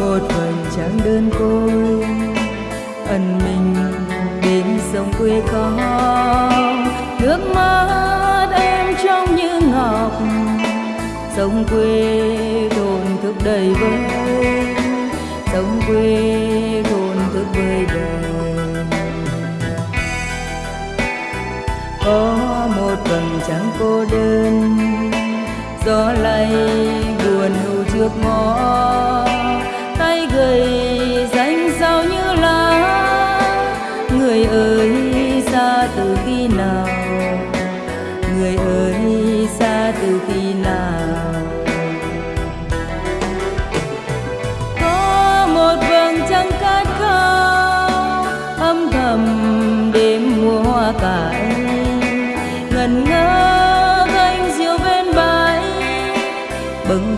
một phần trắng đơn côi. Ẩn mình bên sông quê có nước mắt em trong như ngọc. Sông quê thôn thức đầy vơi, sông quê thôn thức vơi đời. Có một phần trắng cô đơn, gió lay buồn hưu trước ngõ.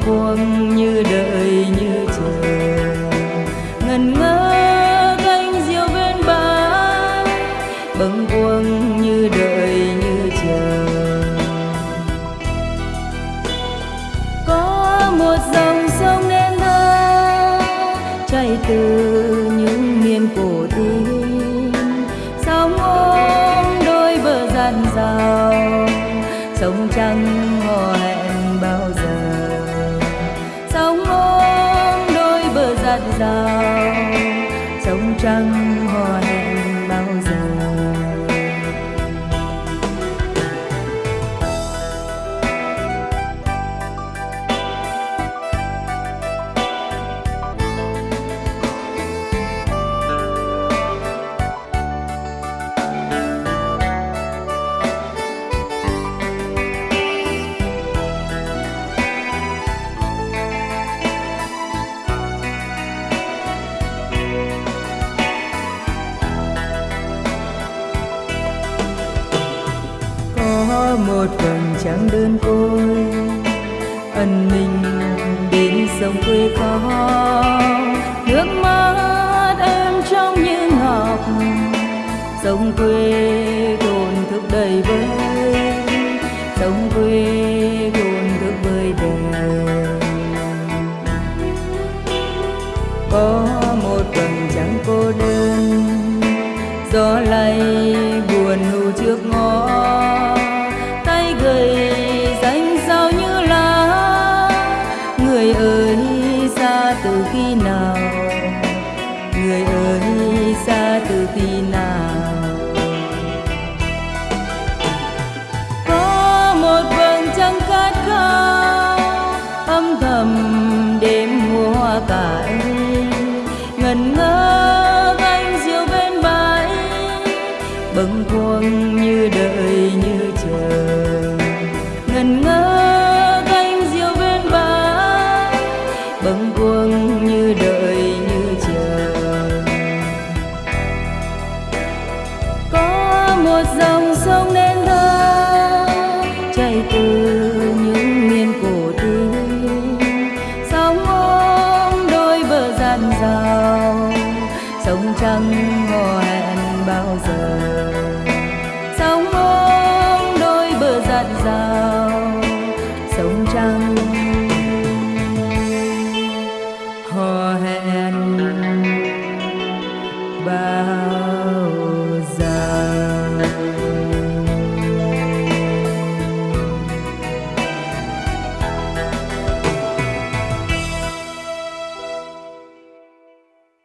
Bâng như đợi như chờ. Ngần ngơ gánh diều bên bãi, bâng khuâng như đợi như chờ. Có một dòng sông nên thơ chảy từ những miền cổ tin sóng ôm đôi bờ dàn dào sông trăng đôi bờ dạt dào sông trăng một vầng trăng đơn côi. Ẩn mình bên sông quê có nước mắt em trong như ngọc. Sông quê cồn thức đầy vơi, sông quê cồn thức vơi đời có một vầng trăng cô đơn, gió lay buồn hưu trước ngõ bâng khuâng như đợi như chờ ngần ngơ canh diều bên bãi, bâng khuâng như đợi như chờ có một dòng sông nơi